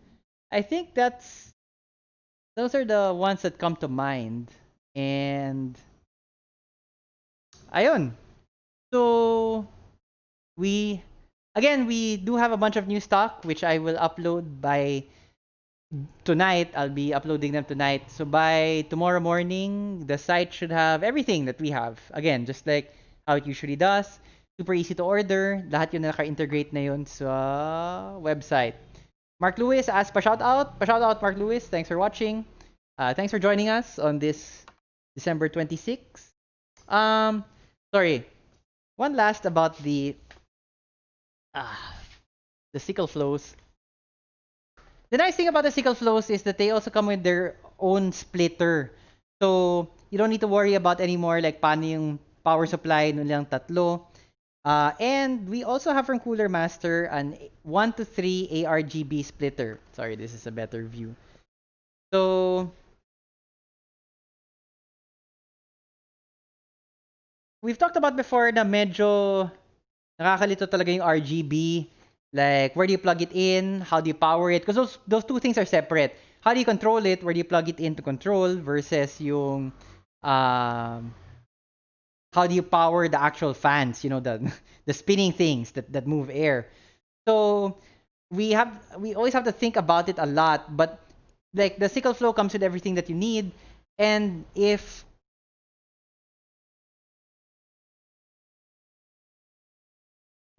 I think that's those are the ones that come to mind. And ayun. So we again we do have a bunch of new stock which I will upload by tonight. I'll be uploading them tonight. So by tomorrow morning, the site should have everything that we have. Again, just like how it usually does. Super easy to order. Lahat yun na naka-integrate na yun sa website. Mark Lewis asked pa shout out. Pa shout out Mark Lewis. Thanks for watching. Uh, thanks for joining us on this December 26. Um, sorry. One last about the ah, the sickle flows. The nice thing about the sickle flows is that they also come with their own splitter. So, you don't need to worry about anymore like paano yung power supply nilang tatlo. Uh, and we also have from Cooler Master an 1 to 3 ARGB splitter. Sorry, this is a better view. So, we've talked about before na medyo nakakalito talaga yung RGB. Like, where do you plug it in? How do you power it? Because those, those two things are separate. How do you control it? Where do you plug it in to control versus yung um, how do you power the actual fans, you know, the the spinning things that, that move air. So we have we always have to think about it a lot, but like the sickle flow comes with everything that you need. And if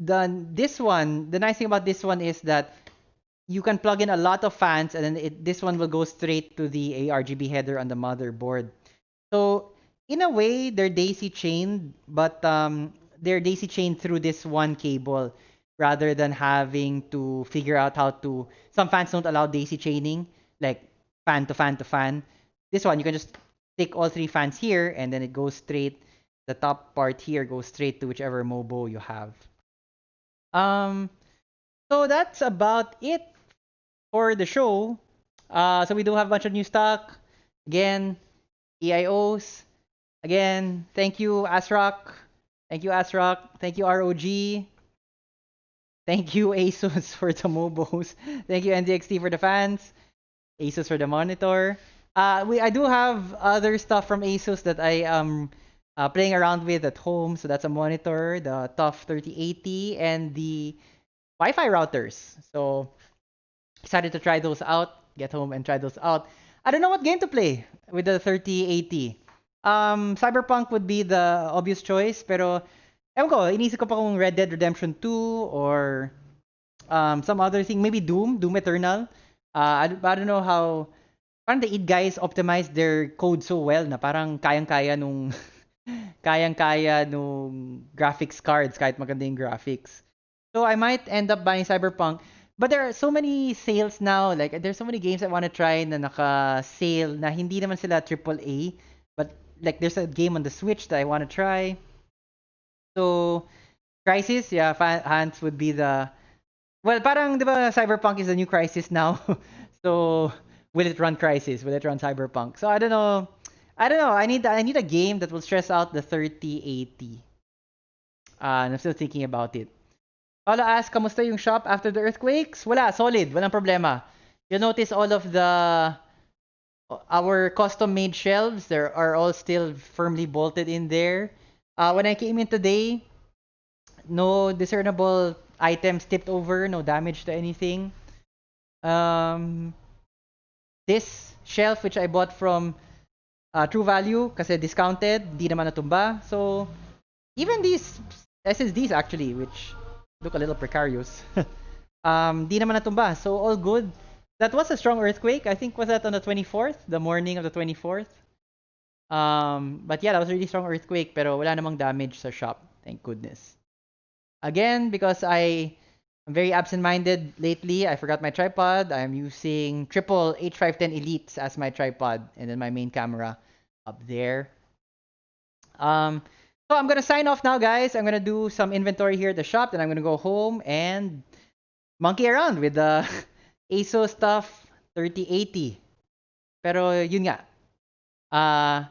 the this one, the nice thing about this one is that you can plug in a lot of fans and then it, this one will go straight to the ARGB header on the motherboard. So in a way, they're daisy chained, but um, they're daisy chained through this one cable rather than having to figure out how to. Some fans don't allow daisy chaining, like fan to fan to fan. This one, you can just stick all three fans here, and then it goes straight. The top part here goes straight to whichever MOBO you have. Um, so that's about it for the show. Uh, so we do have a bunch of new stock. Again, AIOs, Again, thank you, Asrock. Thank you, Asrock. Thank you, ROG. Thank you, ASUS, for the mobos. Thank you, NZXT, for the fans. ASUS for the monitor. Uh, we I do have other stuff from ASUS that I am uh, playing around with at home. So that's a monitor, the TUF 3080, and the Wi-Fi routers. So excited to try those out. Get home and try those out. I don't know what game to play with the 3080. Um, Cyberpunk would be the obvious choice, pero ewan ko, inisip ko pa kung Red Dead Redemption 2 or um, some other thing, maybe Doom, Doom Eternal. Uh, I, I don't know how parang the id guys optimize their code so well na parang kayang-kaya nung kayang-kaya nung graphics cards kahit maganda yung graphics. So I might end up buying Cyberpunk. But there are so many sales now. Like there's so many games I want to try na naka-sale na hindi naman sila AAA. But like there's a game on the Switch that I want to try. So Crisis, yeah, Hans would be the Well, parang 'di ba Cyberpunk is the new Crisis now. so will it run Crisis? Will it run Cyberpunk? So I don't know. I don't know. I need I need a game that will stress out the 3080. Uh, I'm still thinking about it. Paula asked, kamusta yung shop after the earthquakes? Wala, solid, walang problema. You'll notice all of the our custom-made shelves, there are all still firmly bolted in there. Uh, when I came in today, no discernible items tipped over, no damage to anything. Um, this shelf which I bought from uh, True Value kasi discounted, di naman natumba. So even these SSDs actually which look a little precarious. um, di naman natumba. So all good. That was a strong earthquake. I think was that on the 24th, the morning of the 24th. Um, but yeah, that was a really strong earthquake pero wala namang damage sa shop. Thank goodness. Again, because I am very absent-minded lately, I forgot my tripod. I'm using triple H510 Elites as my tripod and then my main camera up there. Um, so I'm gonna sign off now, guys. I'm gonna do some inventory here at the shop, then I'm gonna go home and monkey around with the ASUS stuff 3080. Pero yun nga. Uh,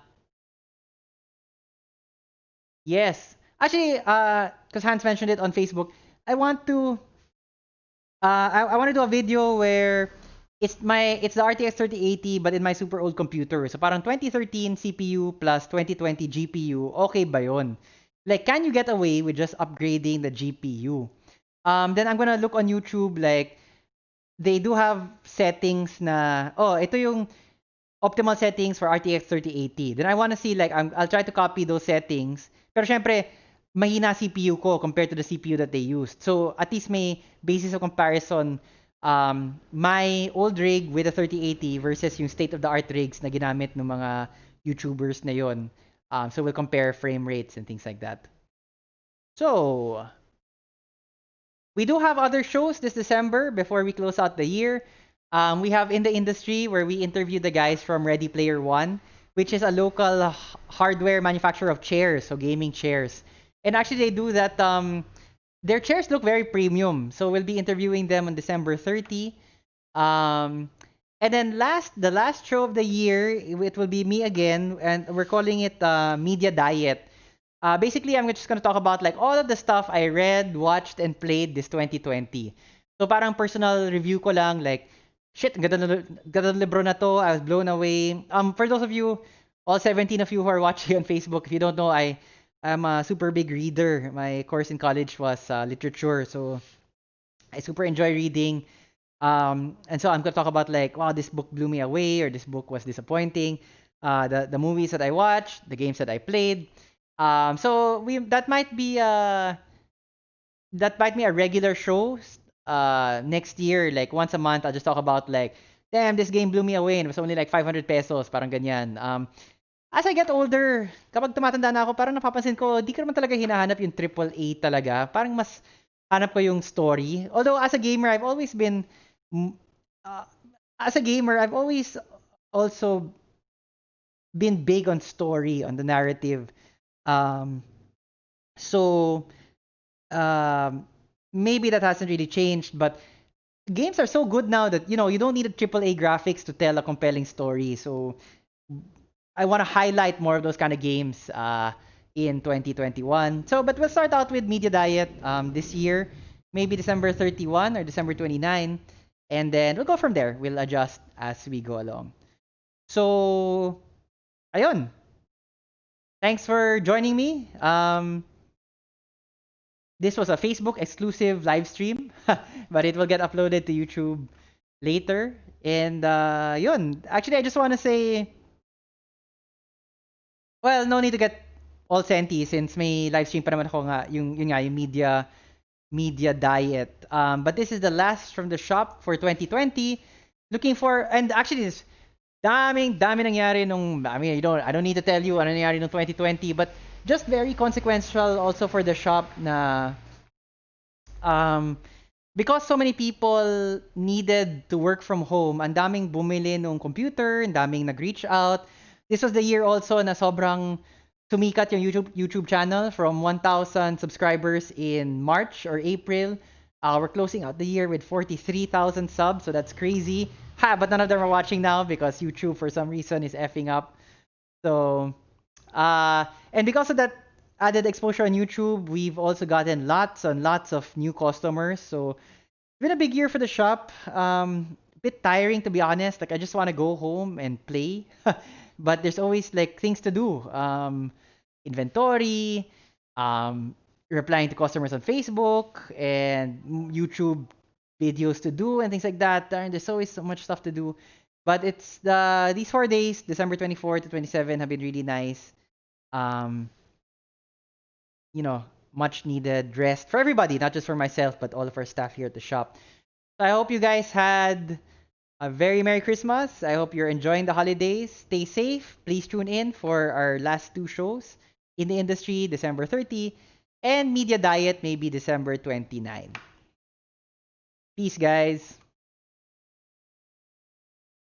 yes, Actually, uh, because Hans mentioned it on Facebook, I want to, uh, I, I want to do a video where it's my it's the RTX 3080 but in my super old computer. So parang 2013 CPU plus 2020 GPU, okay ba yun? Like, can you get away with just upgrading the GPU? Um, then I'm gonna look on YouTube, like, they do have settings na, oh, ito yung optimal settings for RTX 3080. Then I want to see, like, I'm, I'll try to copy those settings. Pero syempre, mahina CPU ko compared to the CPU that they used. So at least may basis of comparison um, my old rig with a 3080 versus yung state-of-the-art rigs na ginamit ng mga YouTubers na yon. Um, so we'll compare frame rates and things like that. So, we do have other shows this December before we close out the year. Um, we have In the Industry where we interview the guys from Ready Player One, which is a local hardware manufacturer of chairs, so gaming chairs. And actually, they do that. Um, their chairs look very premium. So we'll be interviewing them on December 30. Um, and then last, the last show of the year, it will be me again, and we're calling it uh, Media Diet. Uh, basically, I'm just gonna talk about like all of the stuff I read, watched, and played this 2020. So parang personal review ko lang, like, shit, ganda na, ganda libro na to, I was blown away. Um, for those of you, all 17 of you who are watching on Facebook, if you don't know, I I'm a super big reader. My course in college was uh, literature, so I super enjoy reading. Um, and so I'm gonna talk about like, wow, this book blew me away, or this book was disappointing. Uh, the the movies that I watched, the games that I played. Um, so we that might be a that might be a regular show. Uh, next year, like once a month, I'll just talk about like, damn, this game blew me away, and it was only like 500 pesos, parang ganyan. Um, as I get older, kapag tumatanda na ako, parang napapansin ko, di ko naman talaga hinahanap yung triple A talaga. Parang mas hanap ko yung story. Although as a gamer, I've always been uh, as a gamer, I've always also been big on story, on the narrative. Um, so um, maybe that hasn't really changed, but games are so good now that you know you don't need a triple A graphics to tell a compelling story. So I want to highlight more of those kind of games uh, in 2021. So, but we'll start out with Media Diet um, this year, maybe December 31 or December 29, and then we'll go from there. We'll adjust as we go along. So, ayun. Thanks for joining me. Um, this was a Facebook exclusive live stream, but it will get uploaded to YouTube later. And uh, yun, actually, I just want to say Well, no need to get all senti since may live stream pa naman ako nga yung yun nga yung media media diet. Um, but this is the last from the shop for 2020. Looking for and actually this daming dami nangyari nung I mean, you don't I don't need to tell you ano nangyari nung 2020, but just very consequential also for the shop na um because so many people needed to work from home, ang daming bumili nung computer, ang daming nag-reach out. This was the year also na sobrang sumikat yung YouTube YouTube channel from 1,000 subscribers in March or April. Uh, we're closing out the year with 43,000 subs, so that's crazy. Ha, but none of them are watching now because YouTube for some reason is effing up. So, uh, and because of that added exposure on YouTube, we've also gotten lots and lots of new customers. So, it's been a big year for the shop. Um, bit tiring to be honest. Like I just want to go home and play, but there's always like things to do. Um, inventory, um, replying to customers on Facebook, and YouTube videos to do and things like that. Darn, There's always so much stuff to do. But it's the these four days, December 24 to 27, have been really nice. Um, you know, much needed rest for everybody, not just for myself, but all of our staff here at the shop. So I hope you guys had a very Merry Christmas. I hope you're enjoying the holidays. Stay safe. Please tune in for our last two shows in the industry, December 30, and Media Diet, maybe December 29. Peace, guys.